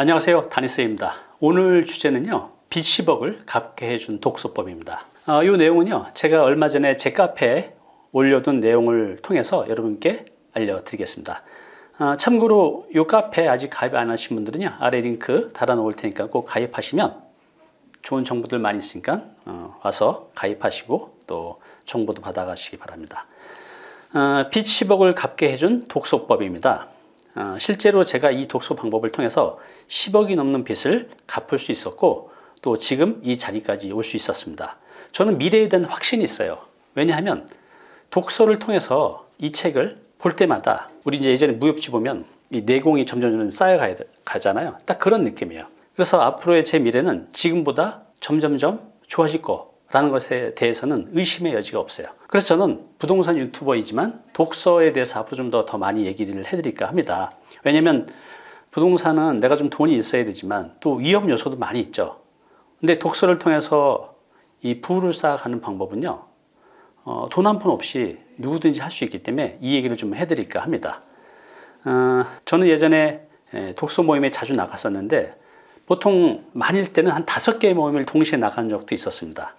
안녕하세요. 다니스입니다. 오늘 주제는요 빚 10억을 갚게 해준 독서법입니다. 어, 이 내용은요 제가 얼마 전에 제 카페에 올려둔 내용을 통해서 여러분께 알려드리겠습니다. 어, 참고로 이 카페 아직 가입 안 하신 분들은요 아래 링크 달아 놓을 테니까 꼭 가입하시면 좋은 정보들 많이 있으니까 어, 와서 가입하시고 또 정보도 받아가시기 바랍니다. 어, 빚 10억을 갚게 해준 독서법입니다. 어, 실제로 제가 이 독서 방법을 통해서 10억이 넘는 빚을 갚을 수 있었고 또 지금 이 자리까지 올 수 있었습니다. 저는 미래에 대한 확신이 있어요. 왜냐하면 독서를 통해서 이 책을 볼 때마다 우리 이제 예전에 무협지 보면 이 내공이 점점 점 쌓여가야 가잖아요. 딱 그런 느낌이에요. 그래서 앞으로의 제 미래는 지금보다 점점점 좋아질 거라는 것에 대해서는 의심의 여지가 없어요. 그래서 저는 부동산 유튜버이지만 독서에 대해서 앞으로 좀 더 더 많이 얘기를 해드릴까 합니다. 왜냐하면 부동산은 내가 좀 돈이 있어야 되지만 또 위험 요소도 많이 있죠. 근데 독서를 통해서 이 부를 쌓아가는 방법은요. 어, 돈 한 푼 없이 누구든지 할 수 있기 때문에 이 얘기를 좀 해드릴까 합니다. 어, 저는 예전에 독서 모임에 자주 나갔었는데 보통 많일 때는 한 다섯 개의 모임을 동시에 나간 적도 있었습니다.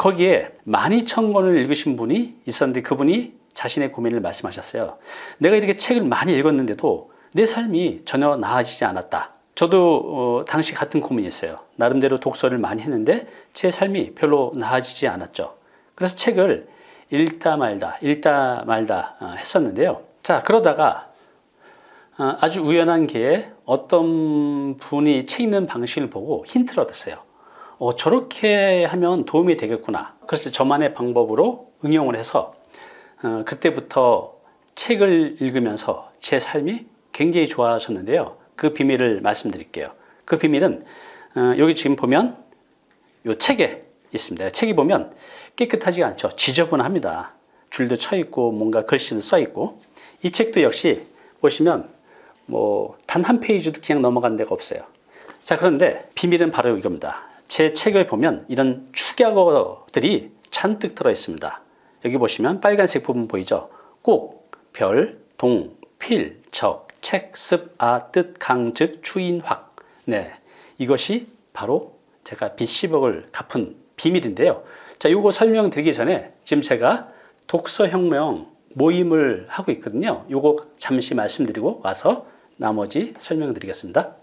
거기에 12,000권을 읽으신 분이 있었는데 그분이 자신의 고민을 말씀하셨어요. 내가 이렇게 책을 많이 읽었는데도 내 삶이 전혀 나아지지 않았다. 저도 어, 당시 같은 고민이었어요. 나름대로 독서를 많이 했는데 제 삶이 별로 나아지지 않았죠. 그래서 책을 읽다 말다 읽다 말다 어, 했었는데요. 자 그러다가 어, 아주 우연한 기회에 어떤 분이 책 읽는 방식을 보고 힌트를 얻었어요. 어, 저렇게 하면 도움이 되겠구나. 그래서 저만의 방법으로 응용을 해서 어, 그때부터 책을 읽으면서 제 삶이 굉장히 좋아졌는데요. 그 비밀을 말씀드릴게요. 그 비밀은 어, 여기 지금 보면 이 책에 있습니다. 책이 보면 깨끗하지 않죠. 지저분합니다. 줄도 쳐 있고 뭔가 글씨도 써 있고 이 책도 역시 보시면 뭐 단 한 페이지도 그냥 넘어간 데가 없어요. 자 그런데 비밀은 바로 이겁니다. 제 책을 보면 이런 축약어들이 잔뜩 들어 있습니다. 여기 보시면 빨간색 부분 보이죠? 꼭, 별, 동, 필, 적, 책, 습, 아, 뜻, 강, 즉, 추인, 확. 네, 이것이 바로 제가 빚 10억을 갚은 비밀인데요. 자, 이거 설명드리기 전에 지금 제가 독서혁명 모임을 하고 있거든요. 이거 잠시 말씀드리고 와서 나머지 설명드리겠습니다.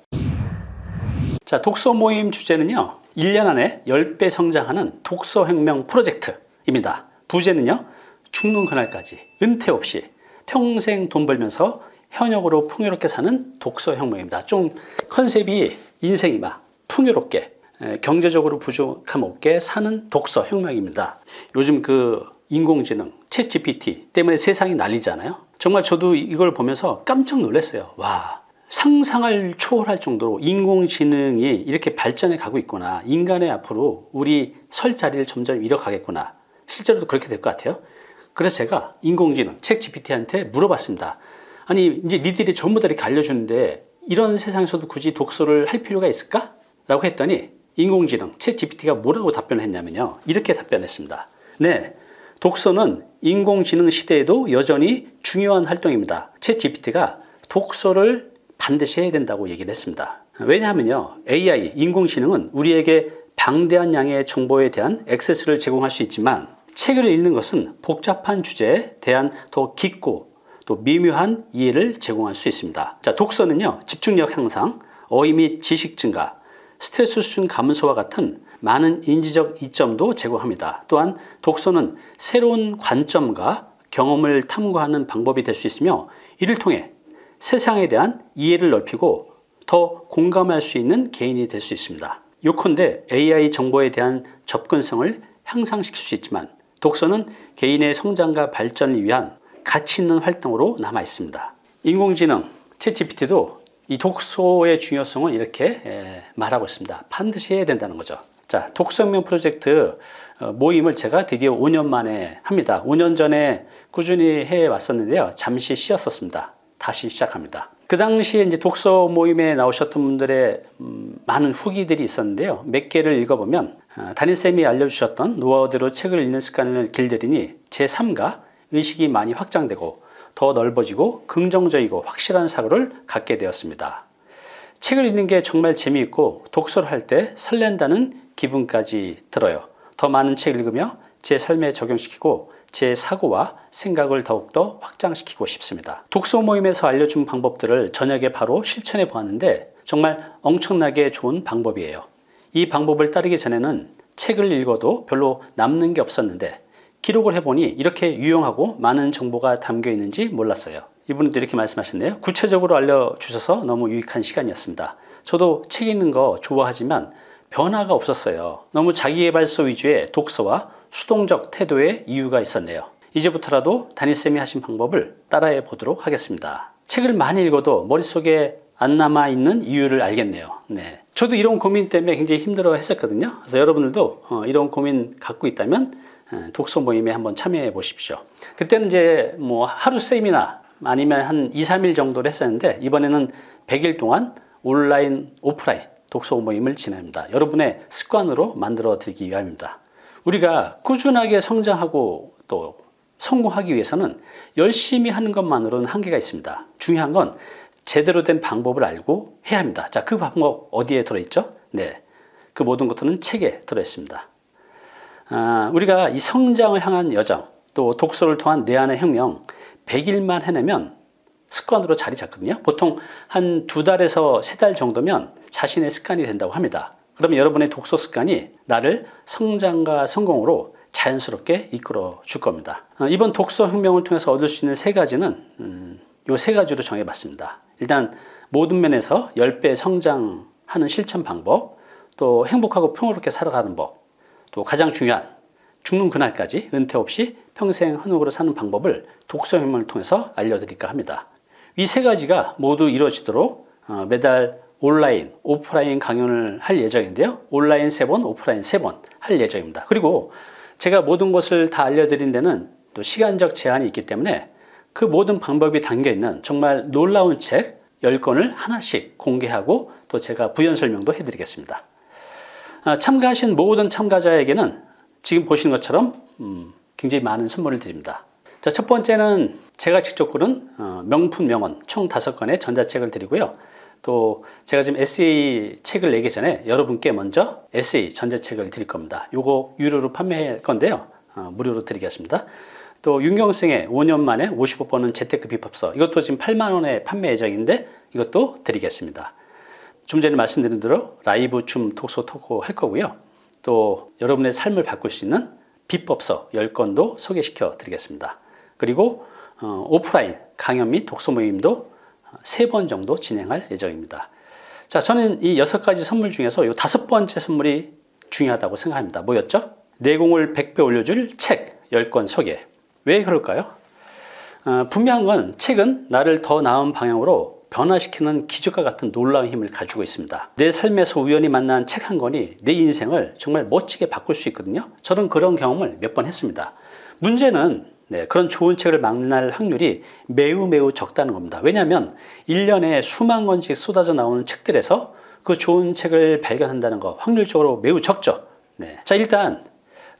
자, 독서 모임 주제는요. 1년 안에 10배 성장하는 독서혁명 프로젝트입니다. 부제는요. 죽는 그날까지 은퇴 없이 평생 돈 벌면서 현역으로 풍요롭게 사는 독서혁명입니다. 좀 컨셉이 인생이 막 풍요롭게 경제적으로 부족함 없게 사는 독서혁명입니다. 요즘 그 인공지능 챗 GPT 때문에 세상이 난리잖아요. 정말 저도 이걸 보면서 깜짝 놀랐어요. 와 상상을 초월할 정도로 인공지능이 이렇게 발전해 가고 있구나. 인간의 앞으로 우리 설 자리를 점점 잃어가겠구나. 실제로도 그렇게 될 것 같아요? 그래서 제가 인공지능 책 GPT한테 물어봤습니다. 아니 이제 니들이 전부 다 이렇게 알려주는데 이런 세상에서도 굳이 독서를 할 필요가 있을까? 라고 했더니 인공지능 책 GPT가 뭐라고 답변을 했냐면요. 이렇게 답변했습니다. 네 독서는 인공지능 시대에도 여전히 중요한 활동입니다. 책 GPT가 독서를 반드시 해야 된다고 얘기를 했습니다. 왜냐하면요. AI, 인공지능은 우리에게 방대한 양의 정보에 대한 액세스를 제공할 수 있지만 책을 읽는 것은 복잡한 주제에 대한 더 깊고 또 미묘한 이해를 제공할 수 있습니다. 자, 독서는요. 집중력 향상, 어휘 및 지식 증가, 스트레스 수준 감소와 같은 많은 인지적 이점도 제공합니다. 또한 독서는 새로운 관점과 경험을 탐구하는 방법이 될 수 있으며 이를 통해 세상에 대한 이해를 넓히고 더 공감할 수 있는 개인이 될 수 있습니다. 요컨대 AI 정보에 대한 접근성을 향상시킬 수 있지만 독서는 개인의 성장과 발전을 위한 가치 있는 활동으로 남아 있습니다. 인공지능, 챗GPT도 이 독서의 중요성을 이렇게 말하고 있습니다. 반드시 해야 된다는 거죠. 자, 독서혁명 프로젝트 어, 모임을 제가 드디어 5년 만에 합니다. 5년 전에 꾸준히 해 왔었는데요. 잠시 쉬었었습니다. 다시 시작합니다. 그 당시에 이제 독서 모임에 나오셨던 분들의 음, 많은 후기들이 있었는데요. 몇 개를 읽어보면 어, 담임쌤이 알려주셨던 노하우대로 책을 읽는 습관을 길들이니 제 삶과 의식이 많이 확장되고 더 넓어지고 긍정적이고 확실한 사고를 갖게 되었습니다. 책을 읽는 게 정말 재미있고 독서를 할 때 설렌다는 기분까지 들어요. 더 많은 책을 읽으며 제 삶에 적용시키고 제 사고와 생각을 더욱더 확장시키고 싶습니다. 독서 모임에서 알려준 방법들을 저녁에 바로 실천해 보았는데 정말 엄청나게 좋은 방법이에요. 이 방법을 따르기 전에는 책을 읽어도 별로 남는 게 없었는데 기록을 해보니 이렇게 유용하고 많은 정보가 담겨 있는지 몰랐어요. 이분도 이렇게 말씀하셨네요. 구체적으로 알려주셔서 너무 유익한 시간이었습니다. 저도 책 읽는 거 좋아하지만 변화가 없었어요. 너무 자기개발서 위주의 독서와 수동적 태도의 이유가 있었네요. 이제부터라도 담임쌤이 하신 방법을 따라해 보도록 하겠습니다. 책을 많이 읽어도 머릿속에 안 남아 있는 이유를 알겠네요. 네. 저도 이런 고민 때문에 굉장히 힘들어 했었거든요. 그래서 여러분들도 어, 이런 고민 갖고 있다면 어, 독서 모임에 한번 참여해 보십시오. 그때는 이제 뭐 하루 세미나 아니면 한 2, 3일 정도를 했었는데 이번에는 100일 동안 온라인, 오프라인 독서 모임을 진행합니다. 여러분의 습관으로 만들어 드리기 위함입니다. 우리가 꾸준하게 성장하고 또 성공하기 위해서는 열심히 하는 것만으로는 한계가 있습니다. 중요한 건 제대로 된 방법을 알고 해야 합니다. 자, 그 방법 어디에 들어있죠? 네. 그 모든 것들은 책에 들어있습니다. 아, 우리가 이 성장을 향한 여정, 또 독서를 통한 내 안의 혁명, 100일만 해내면 습관으로 자리 잡거든요. 보통 한 두 달에서 세 달 정도면 자신의 습관이 된다고 합니다. 그러면 여러분의 독서 습관이 나를 성장과 성공으로 자연스럽게 이끌어 줄 겁니다. 어, 이번 독서 혁명을 통해서 얻을 수 있는 세 가지는 음, 요세 가지로 정해봤습니다. 일단 모든 면에서 10배 성장하는 실천 방법, 또 행복하고 평화롭게 살아가는 법, 또 가장 중요한 죽는 그날까지 은퇴 없이 평생 한옥으로 사는 방법을 독서 혁명을 통해서 알려드릴까 합니다. 이 세 가지가 모두 이루어지도록 어, 매달 온라인, 오프라인 강연을 할 예정인데요. 온라인 3번, 오프라인 3번 할 예정입니다. 그리고 제가 모든 것을 다 알려드린 데는 또 시간적 제한이 있기 때문에 그 모든 방법이 담겨 있는 정말 놀라운 책 10권을 하나씩 공개하고 또 제가 부연 설명도 해드리겠습니다. 아, 참가하신 모든 참가자에게는 지금 보시는 것처럼 음, 굉장히 많은 선물을 드립니다. 자, 첫 번째는 제가 직접 고른 어, 명품 명언 총 5권의 전자책을 드리고요. 또 제가 지금 에세이 책을 내기 전에 여러분께 먼저 에세이 전자책을 드릴 겁니다. 요거 유료로 판매할 건데요. 어, 무료로 드리겠습니다. 또 윤경생의 5년 만에 55번은 재테크 비법서 이것도 지금 8만원에 판매 예정인데 이것도 드리겠습니다. 좀 전에 말씀드린 대로 라이브 춤 톡소 토크 할 거고요. 또 여러분의 삶을 바꿀 수 있는 비법서 10건도 소개시켜 드리겠습니다. 그리고 어, 오프라인 강연 및 독서 모임도 세 번 정도 진행할 예정입니다. 자, 저는 이 여섯 가지 선물 중에서 이 다섯 번째 선물이 중요하다고 생각합니다. 뭐였죠? 내공을 100배 올려줄 책 10권 소개. 왜 그럴까요? 어, 분명한 건 책은 나를 더 나은 방향으로 변화시키는 기적과 같은 놀라운 힘을 가지고 있습니다. 내 삶에서 우연히 만난 책 한 권이 내 인생을 정말 멋지게 바꿀 수 있거든요. 저는 그런 경험을 몇 번 했습니다. 문제는 네, 그런 좋은 책을 만날 확률이 매우 매우 적다는 겁니다. 왜냐하면 1년에 수만 권씩 쏟아져 나오는 책들에서 그 좋은 책을 발견한다는 거 확률적으로 매우 적죠. 네. 자 일단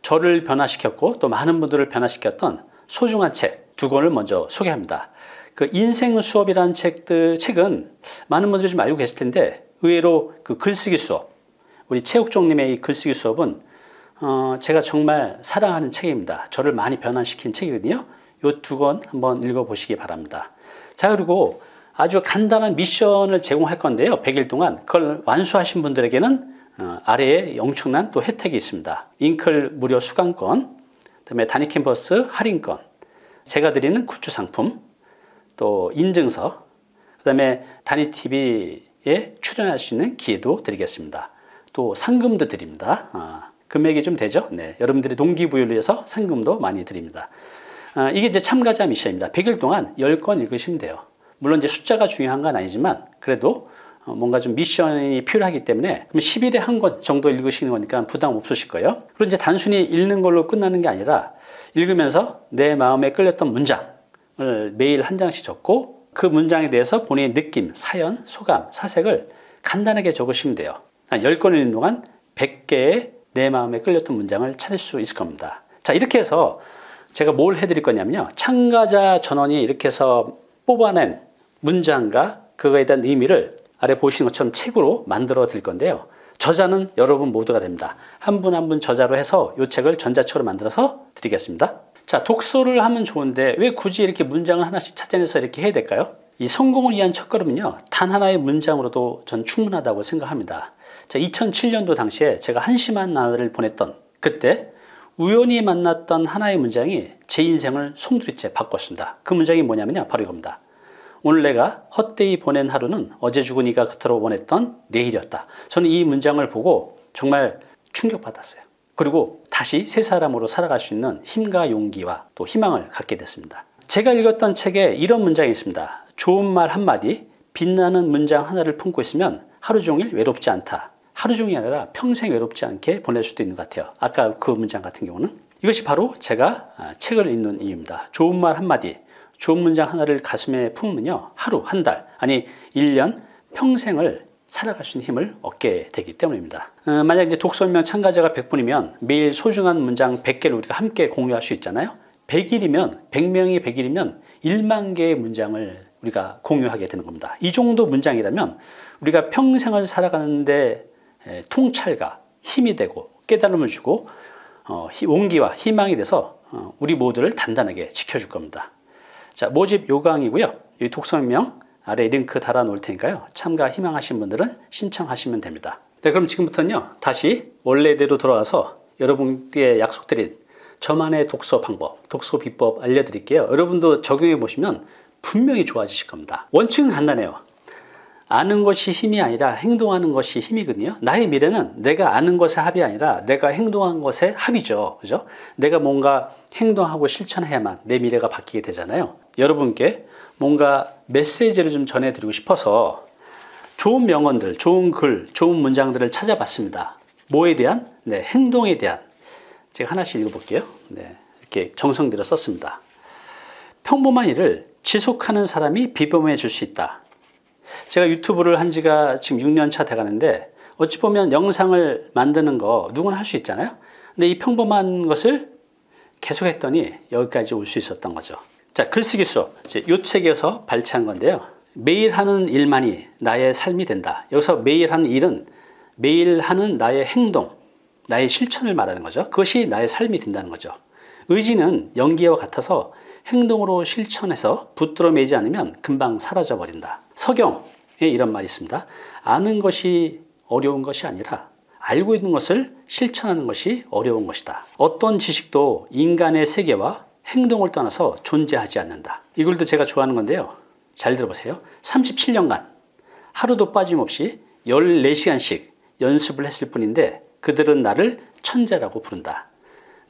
저를 변화시켰고 또 많은 분들을 변화시켰던 소중한 책 두 권을 먼저 소개합니다. 그 인생 수업이라는 책들, 책은 많은 분들이 좀 알고 계실 텐데 의외로 그 글쓰기 수업, 우리 최욱종님의 이 글쓰기 수업은 어, 제가 정말 사랑하는 책입니다. 저를 많이 변화시킨 책이거든요. 이두권 한번 읽어보시기 바랍니다. 자 그리고 아주 간단한 미션을 제공할 건데요. 100일 동안 그걸 완수하신 분들에게는 어, 아래에 엄청난 또 혜택이 있습니다. 잉클 무료 수강권, 그다음에 단위 캠퍼스 할인권, 제가 드리는 굿즈 상품, 또 인증서, 그다음에 단위 TV에 출연할 수 있는 기회도 드리겠습니다. 또 상금도 드립니다. 어, 금액이 좀 되죠? 네, 여러분들의 동기부여를 위해서 상금도 많이 드립니다. 어, 이게 이제 참가자 미션입니다. 100일 동안 10권 읽으시면 돼요. 물론 이제 숫자가 중요한 건 아니지만 그래도 어, 뭔가 좀 미션이 필요하기 때문에 그럼 10일에 한 권 정도 읽으시는 거니까 부담 없으실 거예요. 그리고 이제 단순히 읽는 걸로 끝나는 게 아니라 읽으면서 내 마음에 끌렸던 문장을 매일 한 장씩 적고 그 문장에 대해서 본인의 느낌, 사연, 소감, 사색을 간단하게 적으시면 돼요. 한 10권을 읽는 동안 100개의 내 마음에 끌렸던 문장을 찾을 수 있을 겁니다. 자 이렇게 해서 제가 뭘 해드릴 거냐면요. 참가자 전원이 이렇게 해서 뽑아낸 문장과 그거에 대한 의미를 아래 보시는 것처럼 책으로 만들어 드릴 건데요. 저자는 여러분 모두가 됩니다. 한 분 한분 저자로 해서 이 책을 전자책으로 만들어서 드리겠습니다. 자, 독서를 하면 좋은데 왜 굳이 이렇게 문장을 하나씩 찾아내서 이렇게 해야 될까요? 이 성공을 위한 첫걸음은요, 단 하나의 문장으로도 전 충분하다고 생각합니다. 자, 2007년도 당시에 제가 한심한 나날을 보냈던 그때 우연히 만났던 하나의 문장이 제 인생을 송두리째 바꿨습니다. 그 문장이 뭐냐면요, 바로 이겁니다. 오늘 내가 헛되이 보낸 하루는 어제 죽은 이가 그토록 원했던 내일이었다. 저는 이 문장을 보고 정말 충격받았어요. 그리고 다시 새 사람으로 살아갈 수 있는 힘과 용기와 또 희망을 갖게 됐습니다. 제가 읽었던 책에 이런 문장이 있습니다. 좋은 말 한마디, 빛나는 문장 하나를 품고 있으면 하루 종일 외롭지 않다. 하루 종일이 아니라 평생 외롭지 않게 보낼 수도 있는 것 같아요. 아까 그 문장 같은 경우는. 이것이 바로 제가 아, 책을 읽는 이유입니다. 좋은 말 한마디, 좋은 문장 하나를 가슴에 품으면요. 하루, 한 달, 아니 1년, 평생을 살아갈 수 있는 힘을 얻게 되기 때문입니다. 어, 만약 이제 독서명 참가자가 100분이면 매일 소중한 문장 100개를 우리가 함께 공유할 수 있잖아요. 100일이면 100명이 100일이면 1만 개의 문장을 우리가 공유하게 되는 겁니다. 이 정도 문장이라면 우리가 평생을 살아가는데 에, 통찰과 힘이 되고 깨달음을 주고 어, 히- 온기와 희망이 돼서 어, 우리 모두를 단단하게 지켜줄 겁니다. 자, 모집 요강이고요. 이 독서명 아래 링크 달아 놓을 테니까요. 참가 희망하신 분들은 신청하시면 됩니다. 네, 그럼 지금부터는요. 다시 원래대로 돌아와서 여러분께 약속드린 저만의 독서 방법, 독서 비법 알려드릴게요. 여러분도 적용해 보시면 분명히 좋아지실 겁니다. 원칙은 간단해요. 아는 것이 힘이 아니라 행동하는 것이 힘이거든요. 나의 미래는 내가 아는 것의 합이 아니라 내가 행동한 것의 합이죠. 그죠? 내가 뭔가 행동하고 실천해야만 내 미래가 바뀌게 되잖아요. 여러분께 뭔가 메시지를 좀 전해드리고 싶어서 좋은 명언들, 좋은 글, 좋은 문장들을 찾아봤습니다. 뭐에 대한? 네, 행동에 대한. 제가 하나씩 읽어볼게요. 네, 이렇게 정성 들여 썼습니다. 평범한 일을 지속하는 사람이 비범해 질 수 있다. 제가 유튜브를 한 지가 지금 6년 차 돼가는데 어찌 보면 영상을 만드는 거 누구나 할 수 있잖아요. 근데 이 평범한 것을 계속 했더니 여기까지 올 수 있었던 거죠. 자, 글쓰기 수업. 이 책에서 발췌한 건데요. 매일 하는 일만이 나의 삶이 된다. 여기서 매일 하는 일은 매일 하는 나의 행동, 나의 실천을 말하는 거죠. 그것이 나의 삶이 된다는 거죠. 의지는 연기와 같아서 행동으로 실천해서 붙들어 매지 않으면 금방 사라져 버린다. 서경에 이런 말이 있습니다. 아는 것이 어려운 것이 아니라 알고 있는 것을 실천하는 것이 어려운 것이다. 어떤 지식도 인간의 세계와 행동을 떠나서 존재하지 않는다. 이 글도 제가 좋아하는 건데요. 잘 들어보세요. 37년간 하루도 빠짐없이 14시간씩 연습을 했을 뿐인데 그들은 나를 천재라고 부른다.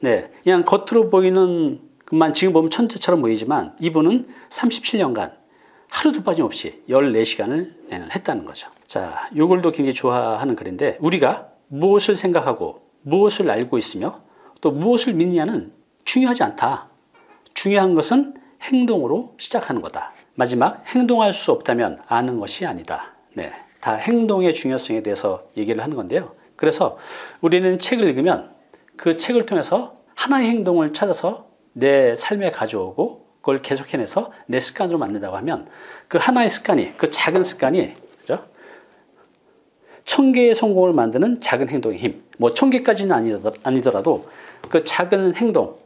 네, 그냥 겉으로 보이는 것만 지금 보면 천재처럼 보이지만 이분은 37년간 하루도 빠짐없이 14시간을 했다는 거죠. 자, 요 글도 굉장히 좋아하는 글인데 우리가 무엇을 생각하고 무엇을 알고 있으며 또 무엇을 믿느냐는 중요하지 않다. 중요한 것은 행동으로 시작하는 거다. 마지막 행동할 수 없다면 아는 것이 아니다. 네, 다 행동의 중요성에 대해서 얘기를 하는 건데요. 그래서 우리는 책을 읽으면 그 책을 통해서 하나의 행동을 찾아서 내 삶에 가져오고 그걸 계속 해내서 내 습관으로 만든다고 하면 그 하나의 습관이 그 작은 습관이 그죠? 천 개의 성공을 만드는 작은 행동의 힘. 뭐 천 개까지는 아니더라도 그 작은 행동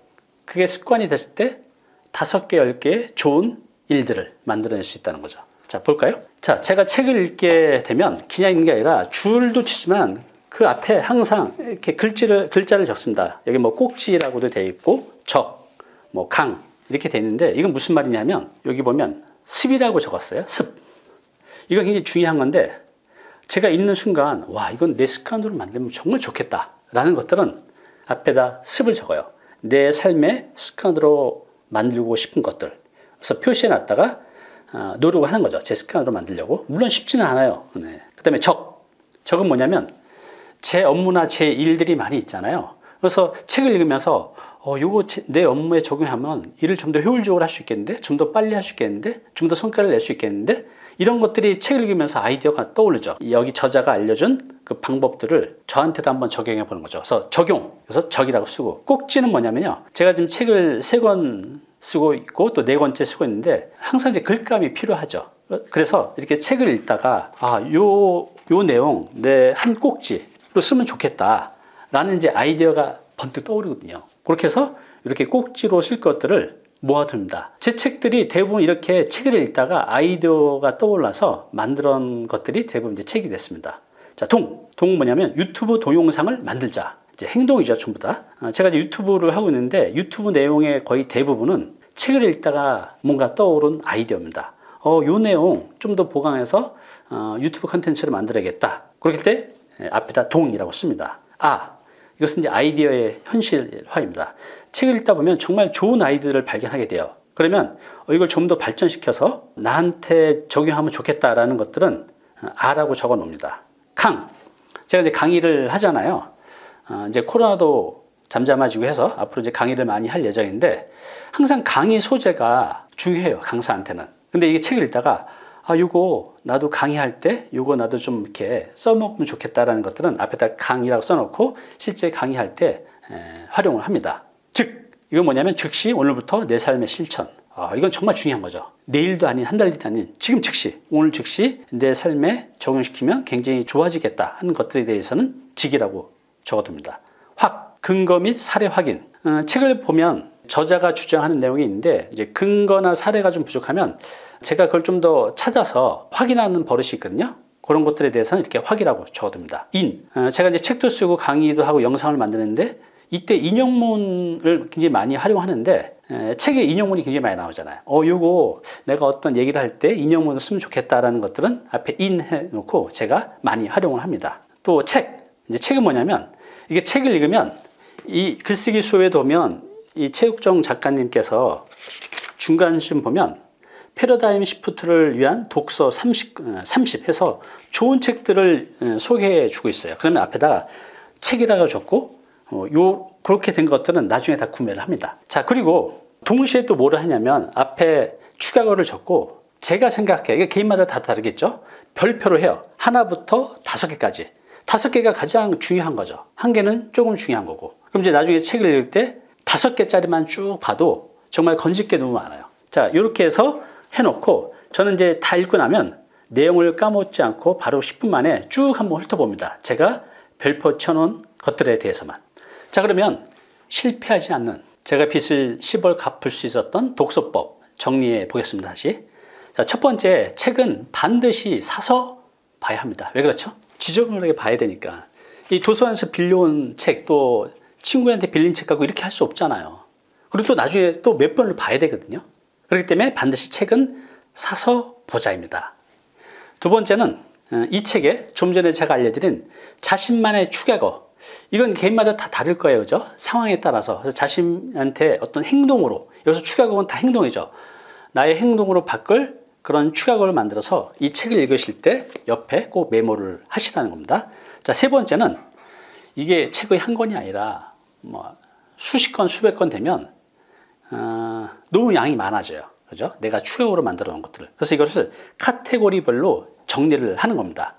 그게 습관이 됐을 때 다섯 개, 열 개의 좋은 일들을 만들어낼 수 있다는 거죠. 자, 볼까요? 자, 제가 책을 읽게 되면 그냥 읽는 게 아니라 줄도 치지만 그 앞에 항상 이렇게 글자를, 글자를 적습니다. 여기 뭐 꼭지라고도 되어 있고, 적, 뭐 강, 이렇게 되어 있는데 이건 무슨 말이냐면 여기 보면 습이라고 적었어요. 습. 이거 굉장히 중요한 건데 제가 읽는 순간 와, 이건 내 습관으로 만들면 정말 좋겠다. 라는 것들은 앞에다 습을 적어요. 내 삶의 습관으로 만들고 싶은 것들. 그래서 표시해 놨다가 어, 노력을 하는 거죠. 제 습관으로 만들려고. 물론 쉽지는 않아요. 네. 그 다음에 적. 적은 뭐냐면 제 업무나 제 일들이 많이 있잖아요. 그래서 책을 읽으면서 어, 요거 제- 내 업무에 적용하면 일을 좀 더 효율적으로 할 수 있겠는데, 좀 더 빨리 할 수 있겠는데, 좀 더 성과를 낼 수 있겠는데, 이런 것들이 책을 읽으면서 아이디어가 떠오르죠. 여기 저자가 알려준 그 방법들을 저한테도 한번 적용해 보는 거죠. 그래서 적용, 그래서 적이라고 쓰고 꼭지는 뭐냐면요. 제가 지금 책을 세 권 쓰고 있고 또 네 권째 쓰고 있는데 항상 이제 글감이 필요하죠. 어, 그래서 이렇게 책을 읽다가 아, 요, 요 내용 내 한 꼭지로 쓰면 좋겠다 라는 이제 아이디어가 번뜩 떠오르거든요. 그렇게 해서 이렇게 꼭지로 쓸 것들을 모아둡니다. 제 책들이 대부분 이렇게 책을 읽다가 아이디어가 떠올라서 만들어 것들이 대부분 이제 책이 됐습니다. 자, 동. 동은 뭐냐면 유튜브 동영상을 만들자. 이제 행동이죠, 전부 다. 아, 제가 이제 유튜브를 하고 있는데 유튜브 내용의 거의 대부분은 책을 읽다가 뭔가 떠오른 아이디어입니다. 어, 요 내용 좀 더 보강해서 어, 유튜브 컨텐츠를 만들어야겠다. 그렇을 때 예, 앞에다 동이라고 씁니다. 아, 이것은 이제 아이디어의 현실화입니다. 책을 읽다 보면 정말 좋은 아이디어를 발견하게 돼요. 그러면 어, 이걸 좀 더 발전시켜서 나한테 적용하면 좋겠다라는 것들은 어, 아라고 적어 놓습니다. 강. 제가 이제 강의를 하잖아요. 어, 이제 코로나도 잠잠해지고 해서 앞으로 이제 강의를 많이 할 예정인데 항상 강의 소재가 중요해요. 강사한테는. 근데 이게 책을 읽다가 아, 요거 나도 강의할 때 요거 나도 좀 이렇게 써먹으면 좋겠다라는 것들은 앞에다 강의라고 써놓고 실제 강의할 때 에, 활용을 합니다. 즉, 이건 뭐냐면 즉시 오늘부터 내 삶의 실천. 아, 이건 정말 중요한 거죠. 내일도 아닌 한 달도 아닌 지금 즉시 오늘 즉시 내 삶에 적용시키면 굉장히 좋아지겠다 하는 것들에 대해서는 직이라고 적어둡니다. 확 근거 및 사례 확인. 어, 책을 보면 저자가 주장하는 내용이 있는데 이제 근거나 사례가 좀 부족하면 제가 그걸 좀 더 찾아서 확인하는 버릇이 있거든요. 그런 것들에 대해서는 이렇게 확이라고 적어둡니다. 인. 어, 제가 이제 책도 쓰고 강의도 하고 영상을 만드는데 이때 인용문을 굉장히 많이 활용하는데 에, 책에 인용문이 굉장히 많이 나오잖아요. 어, 요거 내가 어떤 얘기를 할 때 인용문을 쓰면 좋겠다라는 것들은 앞에 인 해놓고 제가 많이 활용을 합니다. 또 책. 이제 책은 뭐냐면 이게 책을 읽으면 이 글쓰기 수업에 보면 이 최욱정 작가님께서 중간쯤 보면 패러다임 시프트를 위한 독서 30, 30 해서 좋은 책들을 소개해 주고 있어요. 그러면 앞에다가 책이라고 적고 어, 요 그렇게 된 것들은 나중에 다 구매를 합니다. 자 그리고 동시에 또 뭐를 하냐면 앞에 추가어를 적고 제가 생각해 이게 개인마다 다 다르겠죠. 별표로 해요. 하나부터 다섯 개까지. 다섯 개가 가장 중요한 거죠. 한 개는 조금 중요한 거고. 그럼 이제 나중에 책을 읽을 때 다섯 개짜리만 쭉 봐도 정말 건질 게 너무 많아요. 자, 이렇게 해서 해놓고 저는 이제 다 읽고 나면 내용을 까먹지 않고 바로 10분 만에 쭉 한번 훑어봅니다. 제가 별표 쳐놓은 것들에 대해서만. 자, 그러면 실패하지 않는 제가 빚을 10월 갚을 수 있었던 독서법 정리해 보겠습니다. 다시. 자, 첫 번째 책은 반드시 사서 봐야 합니다. 왜 그렇죠? 지저분하게 봐야 되니까. 이 도서관에서 빌려온 책, 또 친구한테 빌린 책 갖고 이렇게 할 수 없잖아요. 그리고 또 나중에 또 몇 번을 봐야 되거든요. 그렇기 때문에 반드시 책은 사서 보자입니다. 두 번째는 어, 이 책에 좀 전에 제가 알려드린 자신만의 추격어 이건 개인마다 다 다를 거예요. 그죠? 상황에 따라서 자신한테 어떤 행동으로 여기서 추격어는 다 행동이죠. 나의 행동으로 바꿀 그런 추격어를 만들어서 이 책을 읽으실 때 옆에 꼭 메모를 하시라는 겁니다. 자, 세 번째는 이게 책의 한 권이 아니라 뭐 수십 건, 수백 건 되면 어, 너무 양이 많아져요. 그죠? 내가 추격으로 만들어 놓은 것들을. 그래서 이것을 카테고리별로 정리를 하는 겁니다.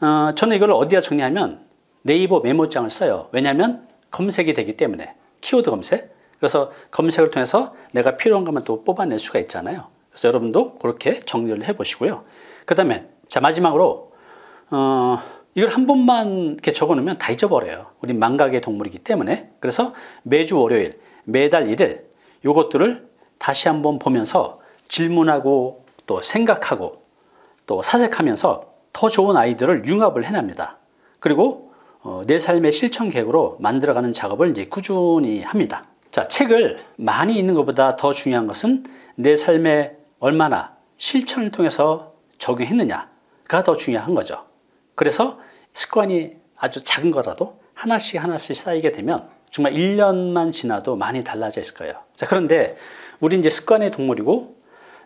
어, 저는 이걸 어디다 정리하면 네이버 메모장을 써요. 왜냐하면 검색이 되기 때문에 키워드 검색. 그래서 검색을 통해서 내가 필요한 것만 또 뽑아낼 수가 있잖아요. 그래서 여러분도 그렇게 정리를 해 보시고요. 그 다음에 자 마지막으로 어, 이걸 한 번만 이렇게 적어 놓으면 다 잊어버려요. 우리 망각의 동물이기 때문에 그래서 매주 월요일, 매달 1일 요것들을 다시 한번 보면서 질문하고 또 생각하고 또 사색하면서 더 좋은 아이들을 융합을 해냅니다. 그리고 어, 내 삶의 실천 계획으로 만들어가는 작업을 이제 꾸준히 합니다. 자, 책을 많이 읽는 것보다 더 중요한 것은 내 삶에 얼마나 실천을 통해서 적용했느냐가 더 중요한 거죠. 그래서 습관이 아주 작은 거라도 하나씩 하나씩 쌓이게 되면 정말 1년만 지나도 많이 달라져 있을 거예요. 자, 그런데 우리 이제 습관의 동물이고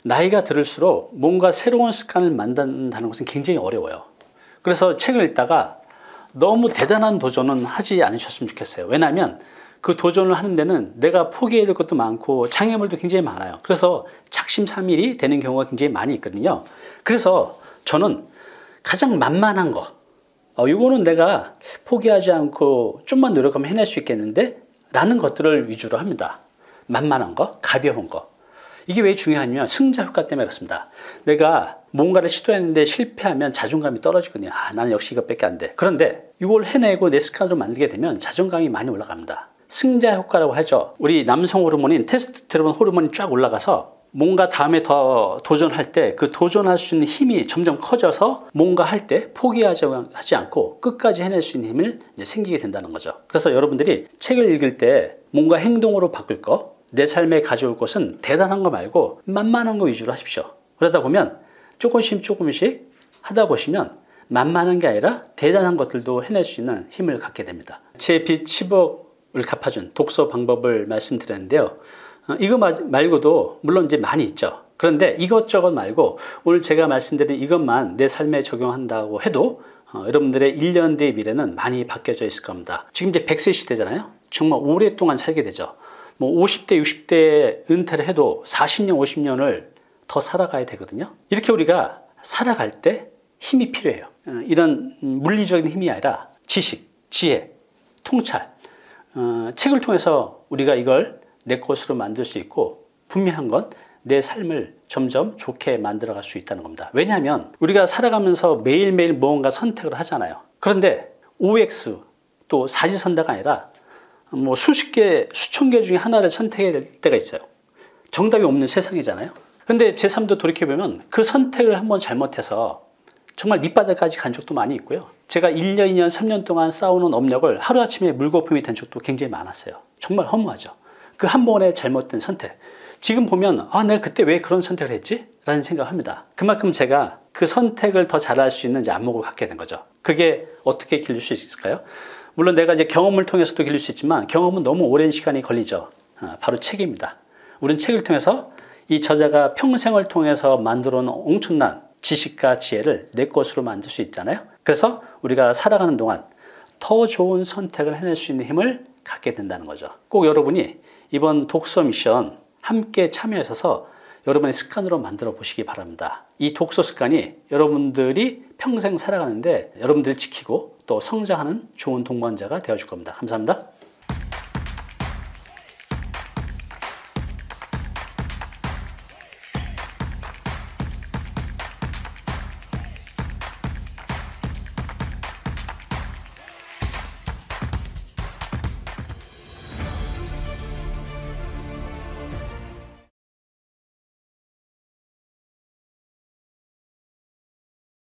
나이가 들을수록 뭔가 새로운 습관을 만든다는 것은 굉장히 어려워요. 그래서 책을 읽다가 너무 대단한 도전은 하지 않으셨으면 좋겠어요. 왜냐하면 그 도전을 하는 데는 내가 포기해야 될 것도 많고 장애물도 굉장히 많아요. 그래서 작심삼일이 되는 경우가 굉장히 많이 있거든요. 그래서 저는 가장 만만한 거, 어, 이거는 내가 포기하지 않고 좀만 노력하면 해낼 수 있겠는데 라는 것들을 위주로 합니다. 만만한 거, 가벼운 거. 이게 왜 중요하냐면 승자 효과 때문에 그렇습니다. 내가 뭔가를 시도했는데 실패하면 자존감이 떨어지거든요. 아, 나는 역시 이것밖에 안 돼. 그런데 이걸 해내고 내 습관으로 만들게 되면 자존감이 많이 올라갑니다. 승자 효과라고 하죠. 우리 남성 호르몬인 테스토스테론 호르몬이 쫙 올라가서 뭔가 다음에 더 도전할 때 그 도전할 수 있는 힘이 점점 커져서 뭔가 할 때 포기하지 하지 않고 끝까지 해낼 수 있는 힘을 생기게 된다는 거죠. 그래서 여러분들이 책을 읽을 때 뭔가 행동으로 바꿀 거, 내 삶에 가져올 것은 대단한 거 말고 만만한 거 위주로 하십시오. 그러다 보면 조금씩 조금씩 하다 보시면 만만한 게 아니라 대단한 것들도 해낼 수 있는 힘을 갖게 됩니다. 제 빚 10억을 갚아준 독서 방법을 말씀드렸는데요. 어, 이거 마- 말고도 물론 이제 많이 있죠. 그런데 이것저것 말고 오늘 제가 말씀드린 이것만 내 삶에 적용한다고 해도 어, 여러분들의 1년 뒤의 미래는 많이 바뀌어져 있을 겁니다. 지금 이제 100세 시대잖아요. 정말 오랫동안 살게 되죠. 뭐 50대, 60대 은퇴를 해도 40년, 50년을 더 살아가야 되거든요. 이렇게 우리가 살아갈 때 힘이 필요해요. 어, 이런 음, 물리적인 힘이 아니라 지식, 지혜, 통찰, 어, 책을 통해서 우리가 이걸 내 것으로 만들 수 있고 분명한 건 내 삶을 점점 좋게 만들어 갈 수 있다는 겁니다. 왜냐하면 우리가 살아가면서 매일매일 무언가 선택을 하잖아요. 그런데 OX 또 사지선다가 아니라 뭐 수십 개, 수천 개 중에 하나를 선택해야 될 때가 있어요. 정답이 없는 세상이잖아요. 근데 제 삶도 돌이켜보면 그 선택을 한번 잘못해서 정말 밑바닥까지 간 적도 많이 있고요. 제가 1년, 2년, 3년 동안 쌓아오는 업력을 하루아침에 물거품이 된 적도 굉장히 많았어요. 정말 허무하죠. 그 한 번의 잘못된 선택. 지금 보면 아 내가 그때 왜 그런 선택을 했지? 라는 생각을 합니다. 그만큼 제가 그 선택을 더 잘할 수 있는 이제 안목을 갖게 된 거죠. 그게 어떻게 길릴 수 있을까요? 물론 내가 이제 경험을 통해서도 길릴 수 있지만 경험은 너무 오랜 시간이 걸리죠. 아, 바로 책입니다. 우리는 책을 통해서 이 저자가 평생을 통해서 만들어 놓은 엄청난 지식과 지혜를 내 것으로 만들 수 있잖아요. 그래서 우리가 살아가는 동안 더 좋은 선택을 해낼 수 있는 힘을 갖게 된다는 거죠. 꼭 여러분이 이번 독서 미션 함께 참여하셔서 여러분의 습관으로 만들어 보시기 바랍니다. 이 독서 습관이 여러분들이 평생 살아가는데 여러분들이 지키고 또 성장하는 좋은 동반자가 되어 줄 겁니다. 감사합니다.